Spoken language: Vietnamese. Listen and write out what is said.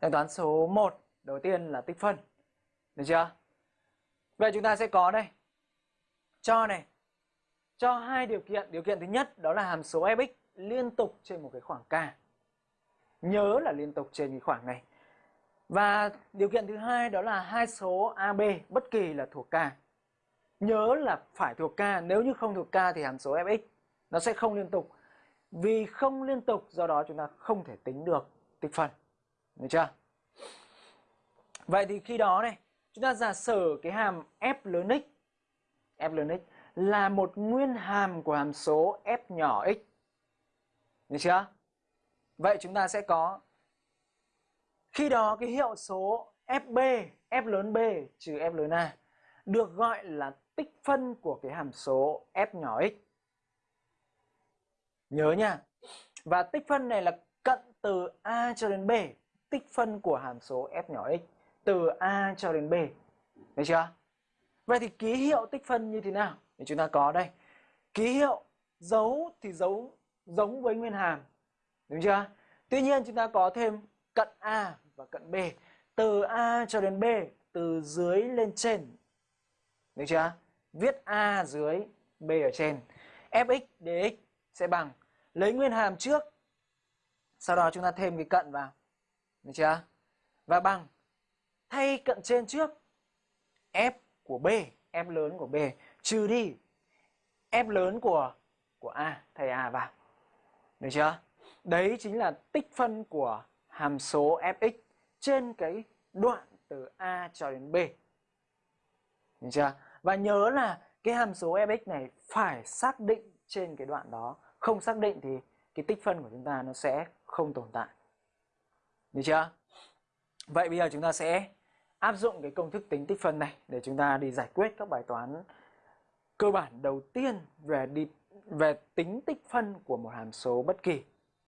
Tính toán số 1 đầu tiên là tích phân. Được chưa? Vậy chúng ta sẽ có đây. Cho này. Cho hai điều kiện. Điều kiện thứ nhất đó là hàm số fx liên tục trên một cái khoảng k. Nhớ là liên tục trên cái khoảng này. Và điều kiện thứ hai đó là hai số AB bất kỳ là thuộc k. Nhớ là phải thuộc k, nếu như không thuộc k thì hàm số fx nó sẽ không liên tục. Vì không liên tục do đó chúng ta không thể tính được tích phân. Được chưa? Vậy thì khi đó này, chúng ta giả sử cái hàm f lớn x f lớn x là một nguyên hàm của hàm số f nhỏ x. Được chưa? Vậy chúng ta sẽ có khi đó cái hiệu số fb, f lớn b trừ f lớn a được gọi là tích phân của cái hàm số f nhỏ x. Nhớ nha. Và tích phân này là cận từ a cho đến b, tích phân của hàm số f nhỏ x từ a cho đến b. Được chưa? Vậy thì ký hiệu tích phân như thế nào? Thì chúng ta có đây. Ký hiệu dấu thì dấu giống với nguyên hàm. Đúng chưa? Tuy nhiên chúng ta có thêm cận a và cận b. Từ a cho đến b, từ dưới lên trên. Được chưa? Viết a dưới, b ở trên. fx dx sẽ bằng lấy nguyên hàm trước. Sau đó chúng ta thêm cái cận vào. Được chưa? Và bằng thay cận trên trước f của b, f lớn của b trừ đi f lớn của của a, thầy a vào. Được chưa? Đấy chính là tích phân của hàm số fx trên cái đoạn từ a cho đến b. Được chưa? Và nhớ là cái hàm số fx này phải xác định trên cái đoạn đó. Không xác định thì cái tích phân của chúng ta nó sẽ không tồn tại. Được chưa? Vậy bây giờ chúng ta sẽ áp dụng cái công thức tính tích phân này để chúng ta đi giải quyết các bài toán cơ bản đầu tiên về đi về tính tích phân của một hàm số bất kỳ.